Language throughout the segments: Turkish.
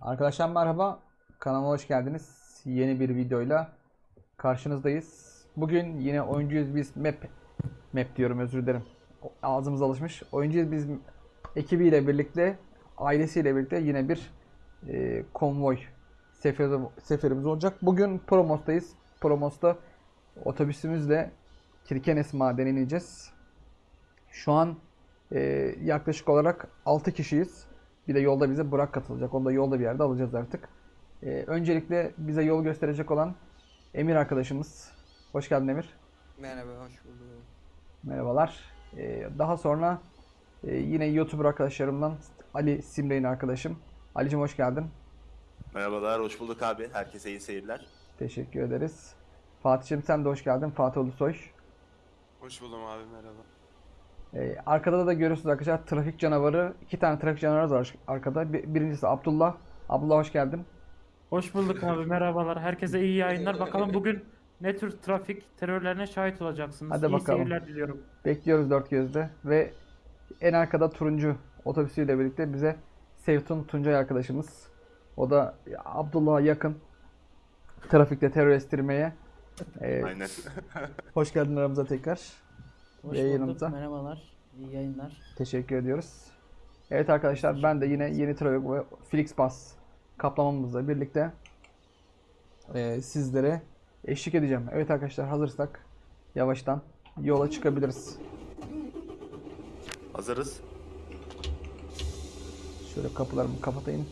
Arkadaşlar merhaba. Kanalıma hoş geldiniz. Yeni bir videoyla karşınızdayız. Bugün yine oyuncuyuz biz map map diyorum özür dilerim. Ağzımız alışmış. Oyuncuyuz biz ekibiyle birlikte ailesiyle birlikte yine bir e, konvoy seferi, seferimiz olacak. Bugün Promos'tayız. Promos'ta otobüsümüzle Kirkenes madenine ineceğiz. Şu an e, yaklaşık olarak 6 kişiyiz. Bir de yolda bize Burak katılacak. Onu da yolda bir yerde alacağız artık. E, öncelikle bize yol gösterecek olan Emir arkadaşımız. Hoş geldin Emir. Merhaba, hoş bulduk. Merhabalar. E, daha sonra e, yine YouTuber arkadaşlarımdan Ali Simre'nin arkadaşım. Ali'cim hoş geldin. Merhabalar, hoş bulduk abi. Herkese iyi seyirler. Teşekkür ederiz. Fatih'cim sen de hoş geldin. Fatih Ulusoy. Hoş buldum abi merhaba. Ee, arkada da görüyorsunuz arkadaşlar trafik canavarı. iki tane trafik canavarı var arkada. Bir- birincisi Abdullah. Abdullah hoş geldin. Hoş bulduk abi merhabalar. Herkese iyi yayınlar. Bakalım bugün ne tür trafik terörlerine şahit olacaksınız. Hadi iyi bakalım. seyirler diliyorum. Bekliyoruz dört gözle. Ve en arkada turuncu otobüsüyle birlikte bize Sevtun Tuncay arkadaşımız. O da Abdullah'a yakın trafikte terör estirmeye. Ee, Aynen. hoş geldin aramıza tekrar. Hoş Yayınımıza. bulduk. Merhabalar. İyi yayınlar. Teşekkür ediyoruz. Evet arkadaşlar ben de yine yeni trafik ve Flixbus kaplamamızla birlikte e, sizlere eşlik edeceğim. Evet arkadaşlar hazırsak yavaştan yola çıkabiliriz. Hazırız. Şöyle kapılarımı kapatayım.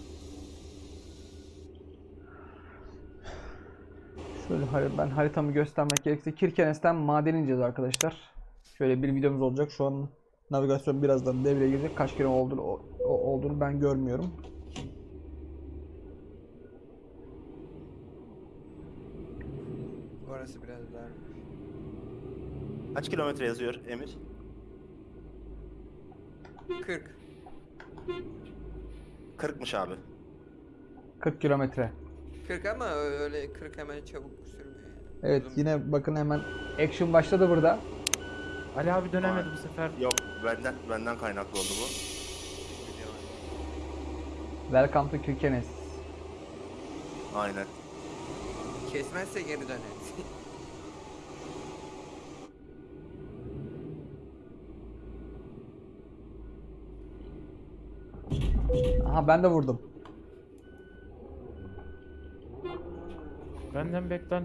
Şöyle ben haritamı göstermek gerekirse Kirkenes'ten maden ineceğiz arkadaşlar. Şöyle bir videomuz olacak. Şu an navigasyon birazdan devreye girecek. Kaç kere olduğunu, o- olduğunu ben görmüyorum. Orası biraz darmış. Kaç kilometre yazıyor Emir? 40. 40'mış abi. 40 kilometre. 40 ama öyle 40 hemen çabuk sürmüyor. Evet Uzun yine bakın hemen action başladı burada. Ali abi dönemedi bu sefer. Yok, benden benden kaynaklı oldu bu. Welcome to Kirkenes. Aynen. Kesmezse geri döner. Aha ben de vurdum. Benden beklen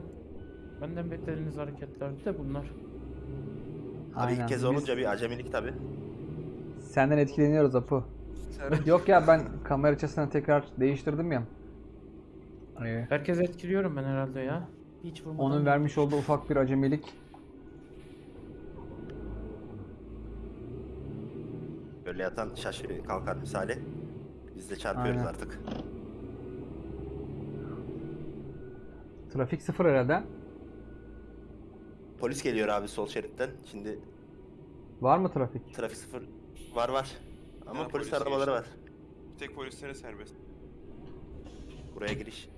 benden beklediğiniz hareketlerdi de bunlar. Abi ilk kez olunca bir acemilik tabi. senden etkileniyoruz Apu. Sarı- Yok ya ben kamera açısını tekrar değiştirdim ya. Ee, Herkes etkiliyorum ben herhalde ya. Hiç vurmadan. Onun vermiş olduğu ufak bir acemilik. Böyle yatan şaşı kalkar misali. Biz de çarpıyoruz Aynen. artık. Trafik sıfır herhalde. Polis geliyor abi sol şeritten. Şimdi Var mı trafik? trafik sıfır var var. Ama Ha, polis polis arabaları var. Bir tek polislere serbest. Buraya giriş.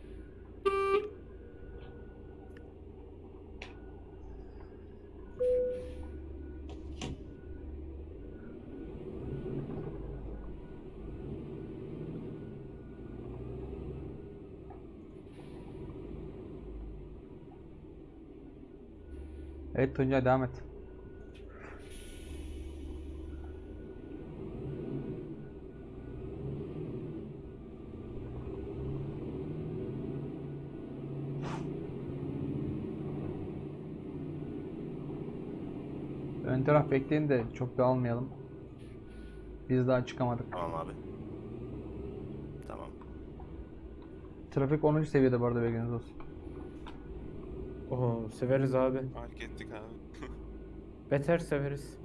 Evet Tuncay devam et. Ön taraf bekleyin de çok dağılmayalım. Biz daha çıkamadık. Tamam abi. Tamam. Trafik 10. seviyede bu arada bilginiz olsun. Oho severiz abi. Fark ettik abi. Beter severiz.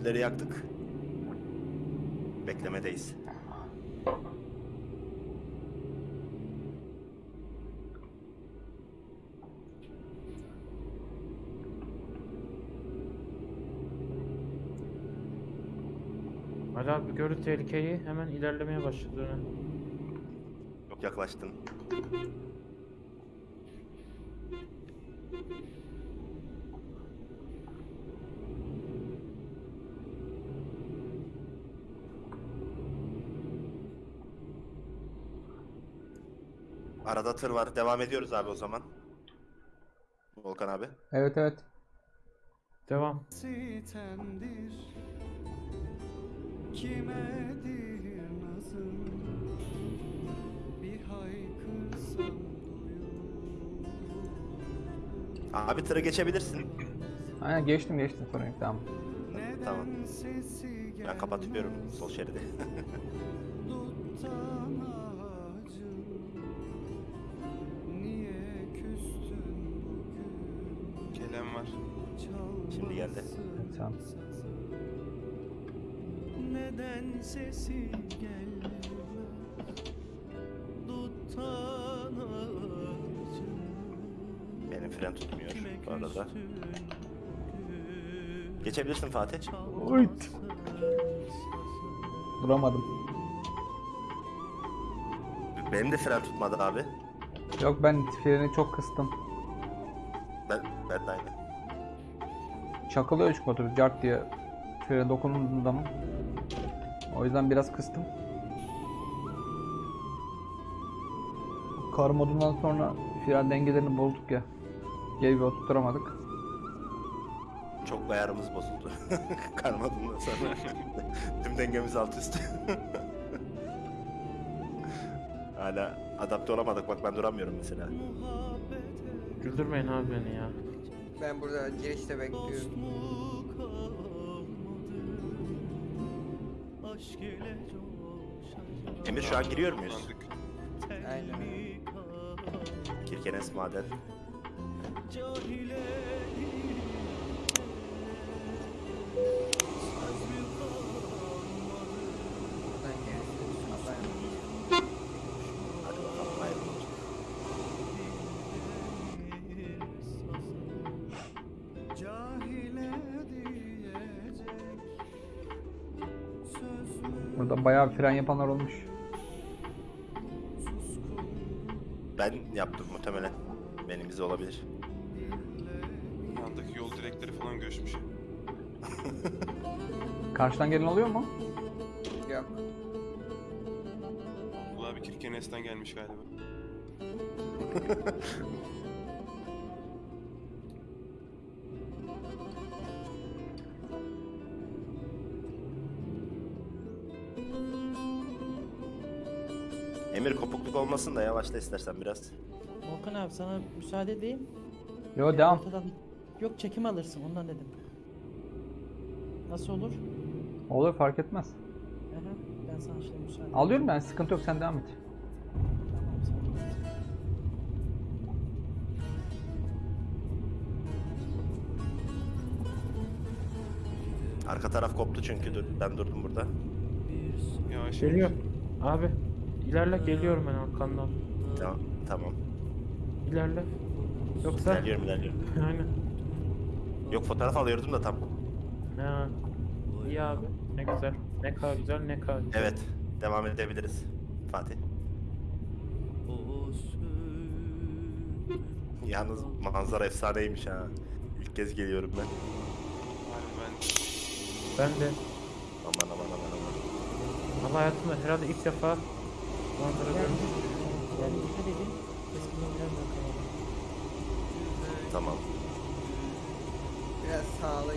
İleri yaktık. Beklemedeyiz. Ali abi gördü tehlikeyi hemen ilerlemeye başladı. Çok yaklaştın. Arada tır var. Devam ediyoruz abi o zaman. Volkan abi. Evet evet. Devam. Kimedir nazım Bir haykırsam Abi tırı geçebilirsin. Aynen geçtim geçtim sorun yok tamam. Tamam. Ben kapatıyorum sol şeridi. Duttan ağacım Niye küstün bugün Gelen var. Şimdi geldi. Tamam. Neden sesi gelmez Duttan ağacım Benim fren tutmuyor bu arada. Geçebilirsin Fatih. Uyt. Duramadım. Benim de fren tutmadı abi. Yok ben freni çok kıstım. Ben, ben de aynı. Çakılıyor çünkü otobüs cart diye frene dokunduğum zaman. O yüzden biraz kıstım. Kar modundan sonra fren dengelerini bozduk ya. Geri bir oturtamadık. Çok ayarımız bozuldu. Karmadığından sonra. Tüm dengemiz alt üst. Hala adapte olamadık. Bak ben duramıyorum mesela. Güldürmeyin abi beni ya. Ben burada girişte bekliyorum. Emir şu an giriyor muyuz? Aynen. Kirkenes Maden. Burada bayağı fren yapanlar olmuş. Ben yaptım muhtemelen. Benim bize olabilir. Yandaki yol direkleri falan göçmüş. Karşıdan gelen oluyor mu? Yok. Bu abi Kirkenes'ten gelmiş galiba. Emir kopukluk olmasın da yavaşla istersen biraz. Volkan abi sana müsaade edeyim. Yo Ee, devam. ortadan- Yok çekim alırsın ondan dedim. Nasıl olur? Olur fark etmez. Aha, ben sana şimdi müsaade Alıyorum ben sıkıntı yok sen devam et. Tamam, sen bilirsin. Arka taraf koptu çünkü dur, ben durdum burada. Yavaş Geliyor. Abi ilerle geliyorum ben arkandan. Tamam. Tamam. İlerle. Yoksa İlerliyorum ilerliyorum. aynen. Yok fotoğraf alıyordum da tam. Ha. İyi abi. Ne güzel. Ne kadar güzel ne kadar güzel. Evet. Devam edebiliriz. Fatih. Yalnız manzara efsaneymiş ha. İlk kez geliyorum ben. Ben de Aman aman aman aman. ama hayatımda herhalde ilk defa manzara Yani, görmüşüm. yani dikkat edin. Eskiden biraz daha kalabalık. Tamam. Biraz sağlı.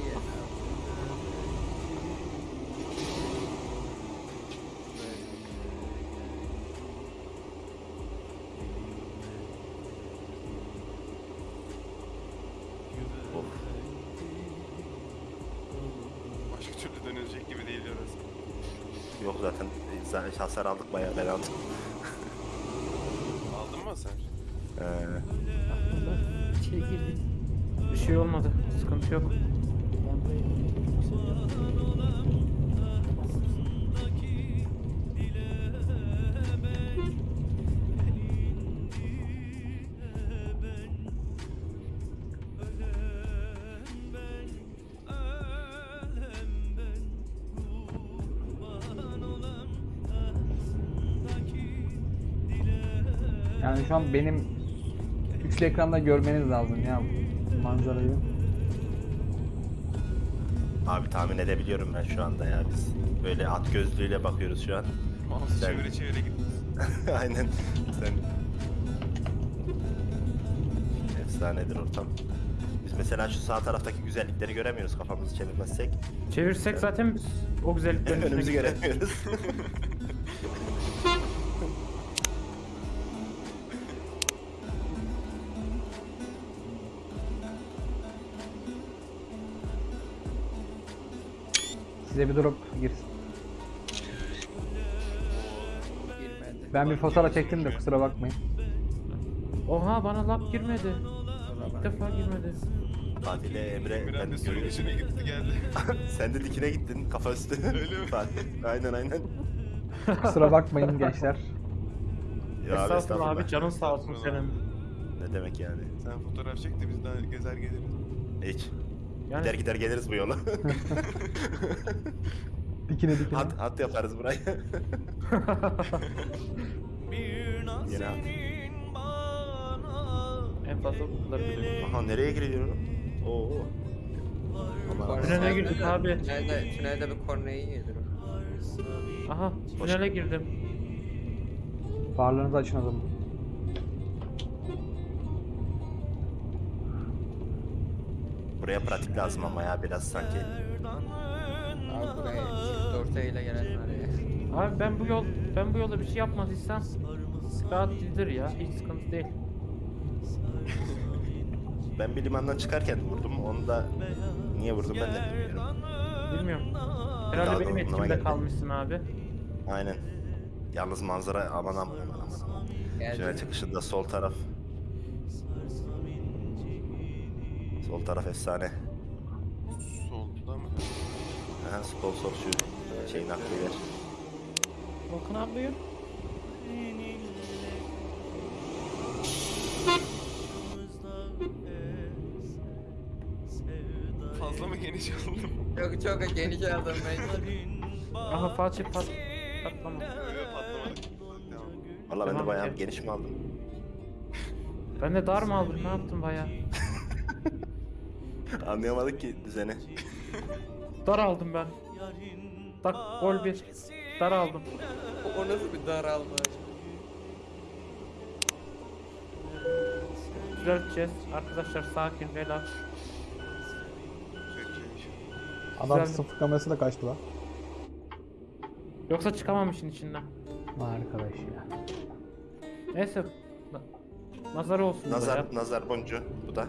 Of. başka türlü dönülecek gibi değil orası. Yok zaten zaten hasar aldık bayağı ben aldım. Şey olmadı. Sıkıntı yok. Yani şu an benim üçlü ekranda görmeniz lazım ya manzarayı. Abi tahmin edebiliyorum ben şu anda ya biz. Böyle at gözlüğüyle bakıyoruz şu an. Mouse'u Sen- çevire çevire gidiyoruz. Aynen. Sen... Efsanedir ortam. Biz mesela şu sağ taraftaki güzellikleri göremiyoruz kafamızı çevirmezsek. Çevirsek zaten biz o güzelliklerin Önümüzü göremiyoruz. Size bir drop girsin. Girmedi. Ben bir fotoğraf çektim de kusura bakmayın. Oha bana lap girmedi. İlk defa girmedi. Fatih ile Emre ben suyun içine gitti geldi. Sen de dikine gittin kafa üstü. Öyle mi? Fatih. Aynen aynen. Kusura bakmayın gençler. Ya abi, Estağfurullah abi canın sağ olsun senin. Ne demek yani? Sen fotoğraf çek de biz daha gezer geliriz. Hiç. Yani Gider gider geliriz bu yola. Dikine dikine. hat, hat yaparız naz Yine at. senin bana en fazla bu kadar biliyorum. Aha nereye giriyorum? Oo. Tünele girdik abi. Tünelde, tünelde bir korneyi yedir o. Aha tünele girdim. Farlarınızı açın o Buraya pratik lazım ama ya biraz sanki. Abi buraya çift ortayla gelen var ya. Abi ben bu yol ben bu yolda bir şey yapmadıysam rahat gidilir ya. Hiç sıkıntı değil. Ben bir limandan çıkarken vurdum. Onu da niye vurdum ben de bilmiyorum. Bilmiyorum. Herhalde Daha benim etkimde kalmışsın abi. Aynen. Yalnız manzara aman aman aman aman. Geldi. çıkışında sol taraf. Sol taraf efsane. Solda mı? Aha, sol sol şu şeyin aklı yer. Volkan abi buyur. Fazla mı geniş aldım? Çok çok geniş aldım ben. Aha Fatih pat patlama. Valla ben de bayağı geniş mi aldım? Ben de dar mı aldım ne yaptım baya? Anlayamadık ki düzeni. Dar aldım ben. Tak gol bir. Dar aldım. O nasıl bir daralma? Düzelteceğiz. Arkadaşlar sakin işi. Adam sıfır kamerası da kaçtı lan. Yoksa çıkamam işin içinden. Arkadaş ya. Neyse. Na- Nazar olsun Nazar, nazar boncuğu bu da.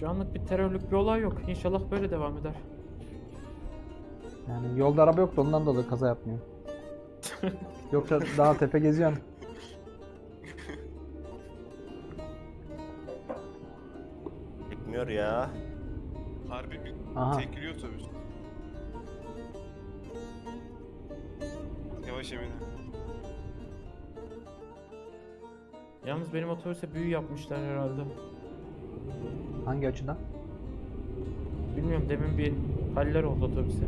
Şu anlık bir terörlük bir olay yok. İnşallah böyle devam eder. Yani yolda araba yoktu ondan dolayı kaza yapmıyor. Yoksa daha tepe geziyorsun. Çekmiyor ya. Harbi bir Aha. tekliyor otobüs. Yavaş Emine. Yalnız benim otobüse büyü yapmışlar herhalde. Hangi açıdan? Bilmiyorum demin bir haller oldu otobüse.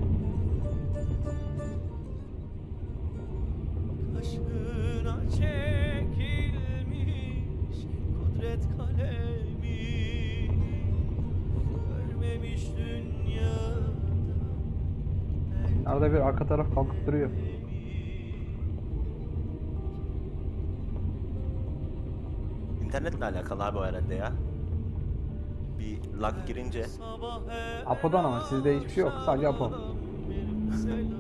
Kaşına çekilmiş kudret kalemi Görmemiş dünyada Arada bir arka taraf kalkıp duruyor. İnternetle alakalı abi o herhalde ya. Bir lag girince Apo'dan ama sizde hiçbir şey yok. Sadece Apo.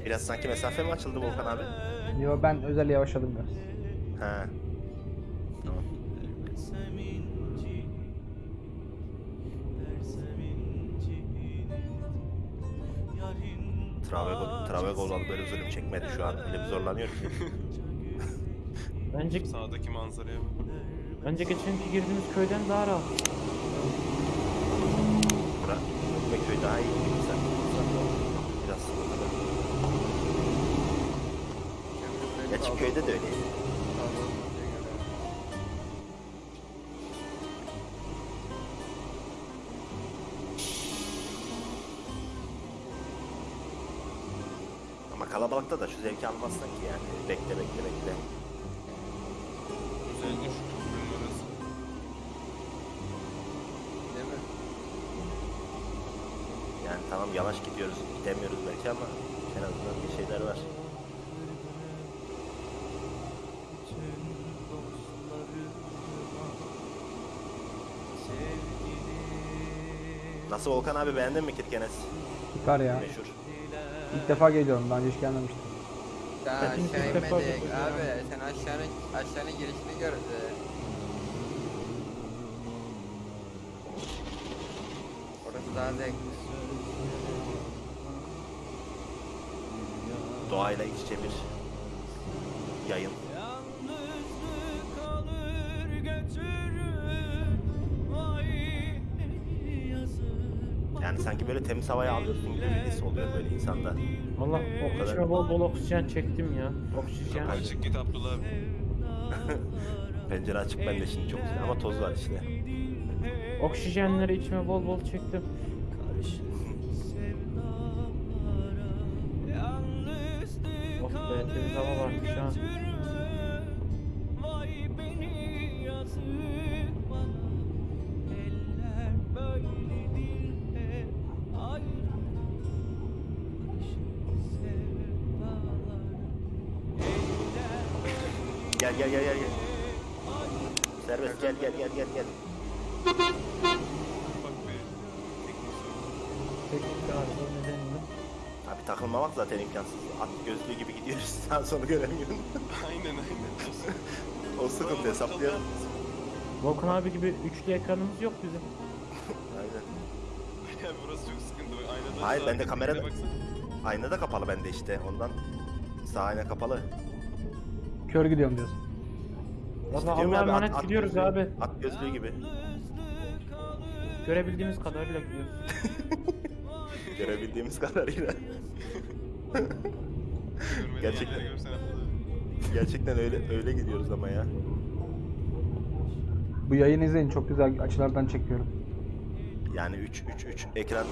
biraz sanki mesafe mi açıldı Volkan abi? Yo ben özel yavaşladım biraz. He. Tamam. Versem inci Versem inci Yarın Travego, Travego olalı böyle zulüm çekmedi şu an. Bir zorlanıyor ki. Bence Sağdaki manzaraya bak. Bence geçenki girdiğimiz köyden daha rahat. Bura ve köy daha iyi. Sen, biraz sıkıntılı. Gerçi köyde de öyleydi. Ama kalabalıkta da şu zevki almazsın ki yani. Bekle bekle bekle. Şu köprünün orası. Değil mi? Yani tamam yavaş gidiyoruz, gidemiyoruz belki ama en azından bir şeyler var. Nasıl Volkan abi beğendin mi Kirkenes? Süper ya. Meşhur. İlk defa geliyorum. Daha önce hiç gelmemiştim. Daha Ben ilk aşağı defa inmedik abi. yani. Sen aşağının aşağının girişini gördün. Orası daha zevkli. Doğayla iç içe bir yayın. Temiz havayı alıyorsun gibi bir his oluyor böyle insanda. Allah O kadar. içime bol bol oksijen çektim ya. Oksijen. Açık git Abdullah abi. Pencere açık ben de şimdi çok güzel ama toz var işte. Oksijenleri içime bol bol çektim. Yalnızlık Of be temiz hava varmış ha. Gel gel gel gel. Teknik arıza nedeniyle. Abi takılmamak zaten imkansız. At gözlüğü gibi gidiyoruz. Sağ sonu göremiyorum. Aynen aynen. o sıkıntı hesaplayalım. Volkan abi gibi üçlü ekranımız yok bizim. Aynen. Ya burası çok sıkıntı. Aynadan Hayır, sağa ben de gidip kamerada- bir de baksana. Ayna da kapalı bende işte. Ondan sağ ayna kapalı. Kör gidiyorum diyorsun. Diyorum Allah'a abi, emanet at gidiyoruz gözlüğü- abi. At gözlüğü gibi. Görebildiğimiz kadarıyla gidiyoruz. Görebildiğimiz kadarıyla. Gerçekten. Gerçekten öyle öyle gidiyoruz ama ya. Bu yayını izleyin. Çok güzel açılardan çekiyorum. Yani 3 3 3 ekran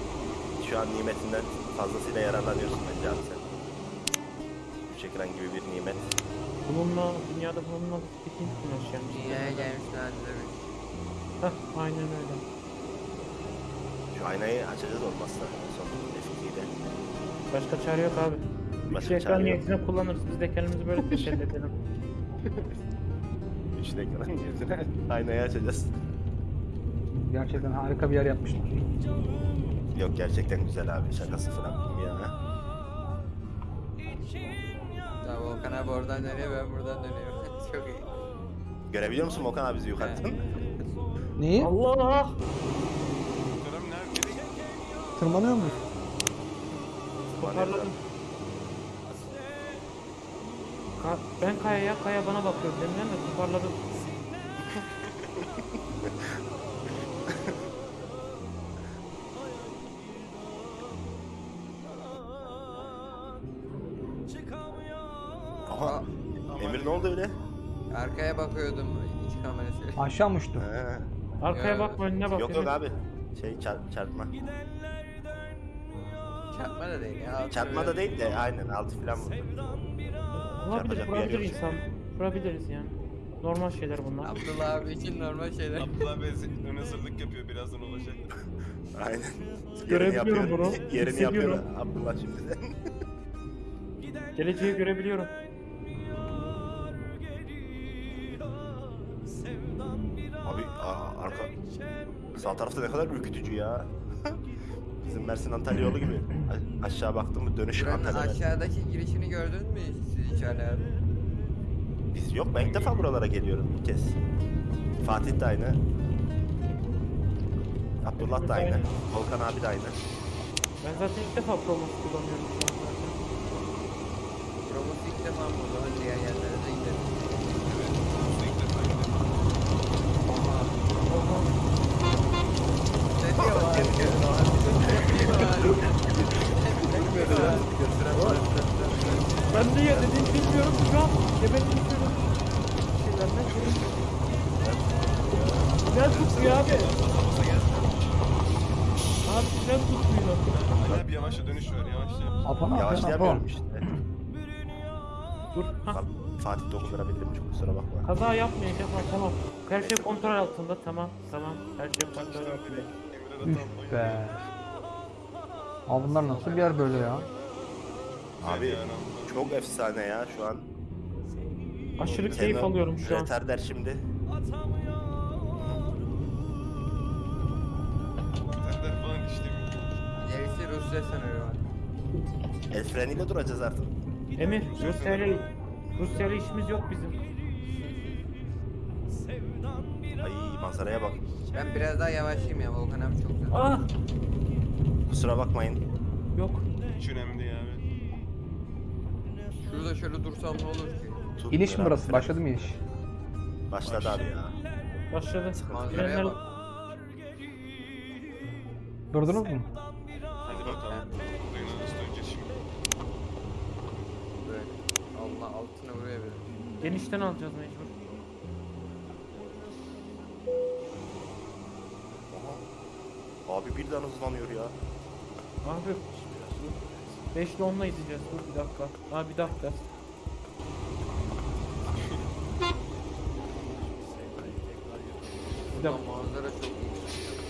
şu an nimetinden fazlasıyla yararlanıyorsun bence abi sen. 3 ekran gibi bir nimet. Bununla dünyada bununla güneş yani. Dünyaya gelmişler demiş. Heh aynen öyle. Şu aynayı açacağız olmazsa son eskiyle. Başka çare yok abi. Başka çare ekran niyetine kullanırız. Biz de kendimizi böyle teselli edelim. 3 ekran niyetine aynayı açacağız. Gerçekten harika bir yer yapmışlar. Yok gerçekten güzel abi şakası falan bir Ya Volkan abi oradan dönüyor ben buradan dönüyorum. çok iyi. Görebiliyor musun Okan abi bizi yukarıdan? Neyi? Allah! Tırmanıyor muyuz? Toparladım. Ka ben kayaya, kaya bana bakıyor. Deminden de toparladım. Aşağı mı uçtu? Ha. Arkaya Ya. bakma önüne bak. Yok yok abi. Şey çarp, çarpma. Çarpma da değil ya. Çarpma da değil de aynen altı falan vurdu. Olabilir, Çarpacak bir yer vurabilir yok. insan. Vurabiliriz yani. Normal şeyler bunlar. Abdullah abi için normal şeyler. Abdullah Bey ön hazırlık yapıyor. Birazdan olacak. Aynen. Yerini Görebiliyorum yapıyor. bunu, Yerini yapıyor hissediyorum. Abdullah şimdiden. Geleceği görebiliyorum. Aa, arka sağ tarafta ne kadar ürkütücü ya. Bizim Mersin Antalya yolu gibi. A- aşağı baktım mı dönüş Buranın Antalya. Aşağıdaki girişini gördün mü siz hiç Ali abi? Biz yok ben ilk defa buralara geliyorum bir kez. Fatih de aynı. Abdullah da aynı. Volkan abi de aynı. Ben zaten ilk defa Promos kullanıyorum şu an zaten. Promos ilk defa mı o zaman diğer yerlere de gidelim. Evet. ilk defa gidelim. Fren tutmuyor. Ali abi yavaşla dönüş ver ne yapıyorsun Apo? Yavaşlayamıyorum işte. Dur. Hah. Fa- Fatih dokundurabildim çok kusura bakma. Kaza yapmayın Kemal tamam. Her şey kontrol altında tamam tamam. Her şey kontrol altında. Üf be. Abi bunlar nasıl bir yer böyle ya? Abi çok efsane ya şu an. Aşırı keyif alıyorum şu an. Retarder şimdi. Rusya var. El freniyle duracağız artık. Emir Rusya ile Rusya ile işimiz yok bizim. Ay manzaraya bak. Ben biraz daha yavaşlayayım ya Volkan abi çok güzel. Ah Kusura bakmayın. yok. Hiç önemli değil abi. Şurada şöyle dursam ne olur ki? Tut İniş mi burası? fren. Başladı mı iniş? Başladı abi ya. Başladı. Manzaraya Frenler bak. Durdunuz mu? Hadi bakalım. Duyuna nasıl döneceğiz şimdi? Böyle. Allah altına buraya bir. genişten alacağız mecbur. Abi birden hızlanıyor ya. Abi 5 ile 10'la izleyeceğiz. Dur bir dakika. Ha bir dakika. Bir dakika. manzara çok iyi.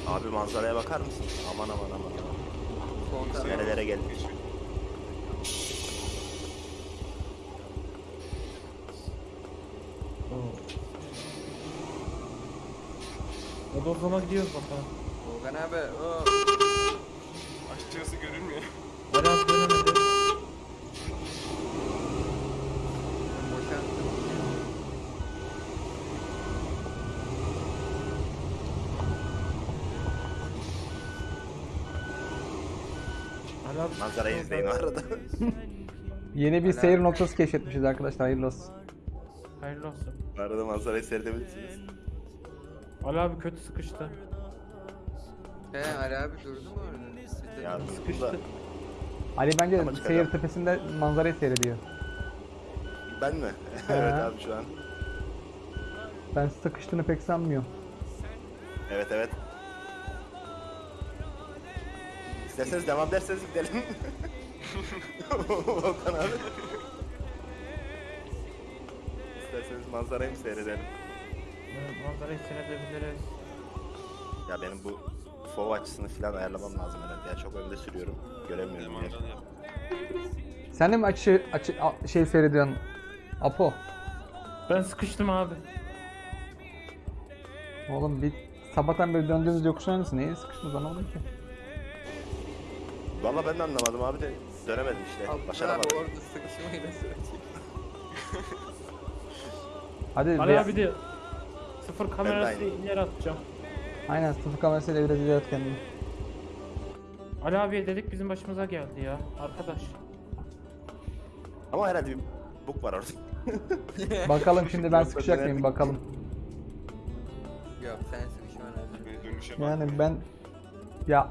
Abi manzaraya bakar mısın? Aman aman aman. Nerelere geldik? Zaman gidiyoruz bakalım. Volkan abi. o. Aşağısı görünmüyor. Biraz dönemedi. Boşalttım. Manzarayı Manzarayı izleyin o arada. Yeni bir seyir noktası keşfetmişiz arkadaşlar. Hayırlı olsun. Hayırlı olsun. Bu arada manzarayı seyredebilirsiniz. Ali abi kötü sıkıştı. He Ali abi durdu mu orada? Ya Sıkıştı. Ali bence Ama çıkacağım. seyir tepesinde manzarayı seyrediyor. ben mi? Evet abi şu an. Ben sıkıştığını pek sanmıyorum. Evet evet. İsterseniz devam derseniz gidelim. Volkan abi. İsterseniz manzarayı mı seyredelim? Evet, manzarayı seyredebiliriz. Ya benim bu fov açısını falan ayarlamam lazım herhalde. Ya çok önde sürüyorum. Göremiyorum yer. Sen de mi açı, açı a- şey seyrediyorsun? Apo. Ben sıkıştım abi. Oğlum bir sabahtan beri döndüğümüz yokuşun hangisi? Neye sıkıştınız anlamadım ki. Valla ben de anlamadım abi de dönemedim işte. Başaramadım. abi orada sıkışmayı da söyleyeyim. Hadi Ali bir- abi de sıfır kamerası aynı. ileri atacağım. Aynen sıfır kamerasıyla biraz ileri at kendini. Ali abiye dedik bizim başımıza geldi ya arkadaş. Ama herhalde bir bug var orada. Bakalım şimdi ben sıkışacak mıyım bakalım. Yok sen sıkışman lazım. Beni dönüşe bak. Yani ben ya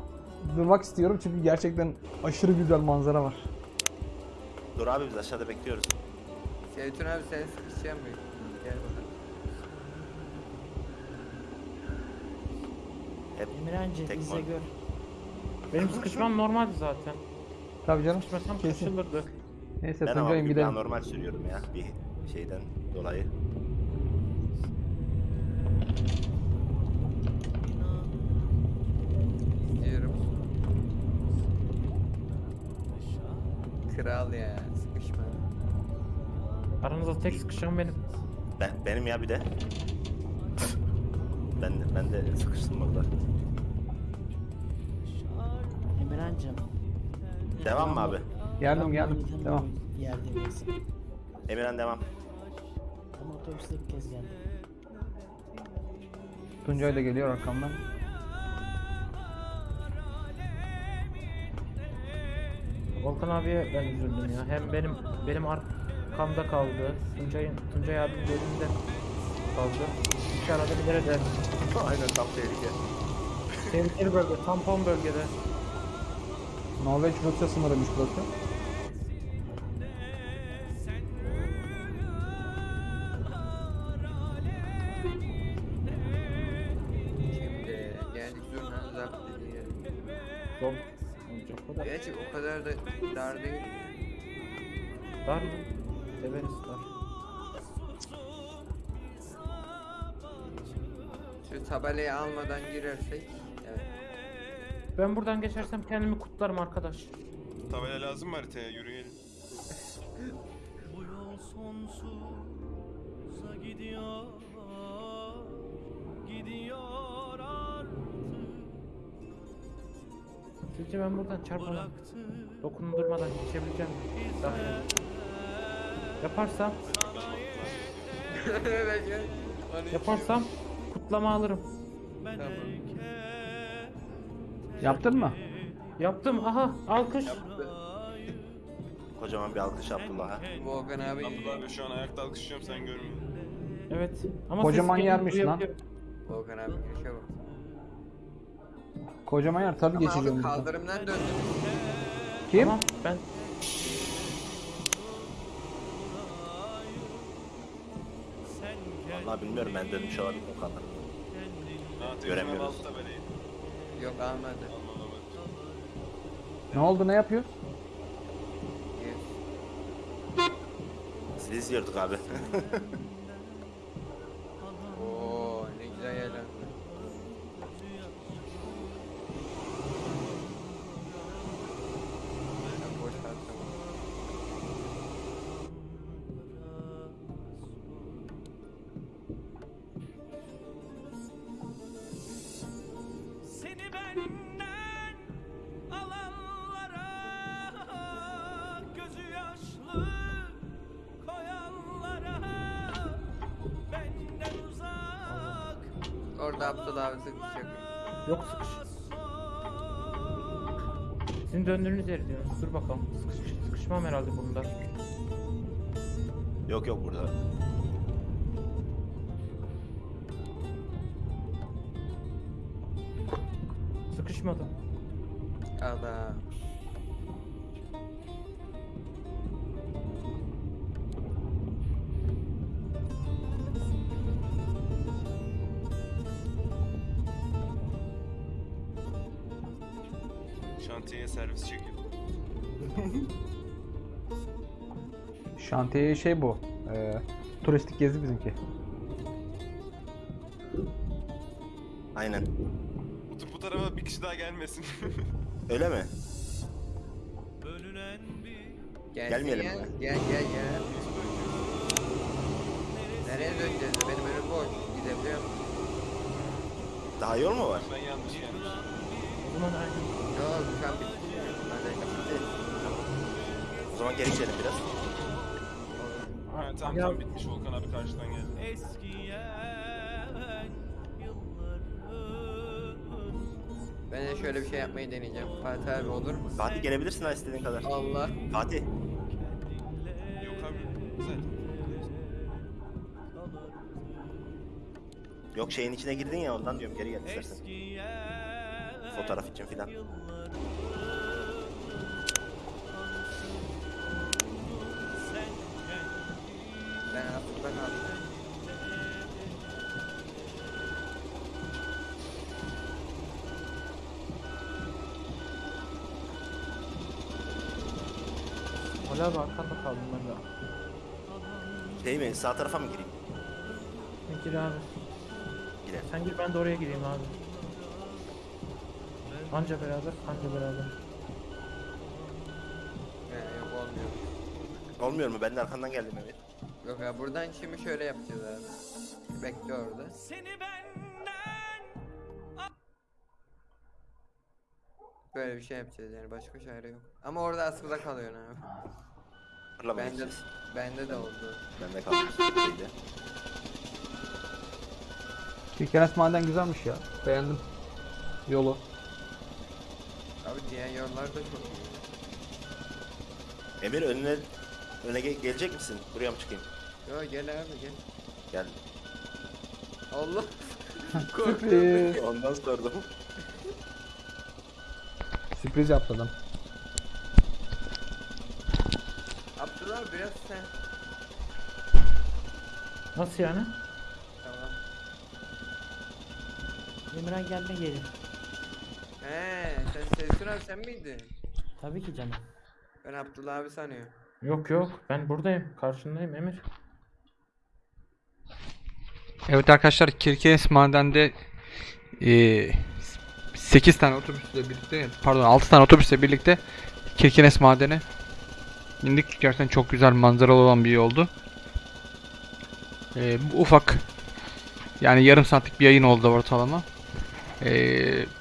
durmak istiyorum çünkü gerçekten aşırı güzel manzara var. Dur abi biz aşağıda bekliyoruz. Seyitun abi sen sıkışacaksın mı? Gel bakalım. Hep Emirhancı Tek man. gör. Benim sıkışmam normaldi zaten. Tabii canım. Sıkışmasam Kesin. kaçılırdı. Neyse ben ama Tuncay'ım daha gidelim. normal sürüyorum ya bir şeyden dolayı. İzliyorum. Kral ya sıkışma. Aranızda tek sıkışan benim. Ben, benim ya bir de. Ben de, ben de sıkıştım burada. Emirhancığım. Devam mı abi? Geldim geldim. Devam. bir Yerde misin? Emirhan devam. Ama otobüste ilk kez geldim. Tuncay da geliyor arkamdan. Volkan abiye ben üzüldüm ya. Hem benim benim arkamda kaldı. Tuncay'ın Tuncay abinin önünde kaldı. İki arada bir nerede? Aynen tam tehlike. Tehlikeli bölge, tampon bölgede. Norveç Rusya sınırıymış burası. Şimdi geldik zurnanın zapt dediği yere. Zor olacak o da. Gerçi o kadar da dar değil. Dar mı? Severiz dar. Tabelayı almadan girersek. Evet. Ben buradan geçersem kendimi kutlarım arkadaş. Tabela lazım mı haritaya? Yürüyelim. Bu yol sonsuza gidiyor Gidiyor artık Sizce ben buradan çarpmadan, dokundurmadan geçebileceğim mi? Daha iyi. Yaparsam, yaparsam kutlama alırım. Tamam. Yaptın mı? Yaptım. Aha alkış. Kocaman bir alkış Abdullah'a. Volkan abi Abdullah abi şu an ayakta alkışlıyorum sen görmüyorsun. Evet. Ama Kocaman ses yermiş lan. duyabiliyorum. Volkan abi girişe bak. Kocaman yer tabii Ama geçeceğim. abi buradan. kaldırımdan döndünüz. Kim? Tamam ben Sen gel Vallahi bilmiyorum ben dönmüş olabilirim o kadar. Göremiyoruz. Yok alma. Ne oldu ne yapıyor? Yes. Sizi izliyorduk abi. Orada Abdullah abi sıkışacak. yok sıkış. Sizin döndüğünüz yer diyorsunuz. Dur bakalım. Sıkış, sıkışmam herhalde bunda. yok yok burada. Şantiye şey bu. e, turistik gezi bizimki. Aynen. Bu, bu tarafa bir kişi daha gelmesin. Öyle mi? Gelsin Gelmeyelim ya. mi? Gel gel gel. Nereye döneceğiz? Benim önüm boş. Gidebiliyorum. Daha yol mu var? ben yanlış gelmişim. Zaman aynen. Yok şu an bitti. O zaman geri gidelim biraz. Tamam Ya- tamam bitmiş Volkan abi karşıdan geldi. eskiyen Ben de şöyle bir şey yapmayı deneyeceğim. Fatih abi olur mu? Fatih gelebilirsin ha istediğin kadar. Allah. Fatih. Yok abi zaten. Yok şeyin içine girdin ya ondan diyorum geri gel istersen. Fotoğraf için filan. Hala abi arkanda kaldım ben de. Şey mi sağ tarafa mı gireyim? Sen gir abi. Gidelim. Sen gir ben de oraya gireyim abi. Anca beraber, anca beraber. Yani yok olmuyor. Olmuyor mu? Ben de arkandan geldim evet. Yok ya buradan şimdi şöyle yapacağız abi. Bekle orada. seni benden Böyle bir şey yapacağız yani başka çare yok. Ama orada askıda kalıyorsun abi. Fırlamaya Bende, gideceğiz. bende de oldu. Bende kalmış. Şeyde. Kirkenes maden güzelmiş ya. Beğendim. Yolu. Abi diğer yollar da çok iyi. Emir önüne öne ge- gelecek misin? Buraya mı çıkayım? Yo gel abi gel. Gel. Allah. Sürpriz. Ondan sordum. Sürpriz yaptı adam. Biraz sen. Nasıl yani? Tamam. Emirhan gelme gelin. He He sen Sezgin abi sen miydin? Tabii ki canım. Ben Abdullah abi sanıyorum. Yok yok ben buradayım. Karşındayım Emir. Evet arkadaşlar Kirkenes madende 8 tane otobüsle birlikte pardon 6 tane otobüsle birlikte Kirkenes madene indik. Gerçekten çok güzel manzaralı olan bir yoldu. E, bu ufak yani yarım saatlik bir yayın oldu ortalama. E,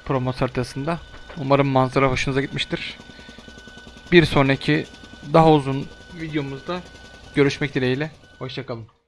promos haritasında. Umarım manzara hoşunuza gitmiştir. Bir sonraki daha uzun videomuzda görüşmek dileğiyle. Hoşçakalın.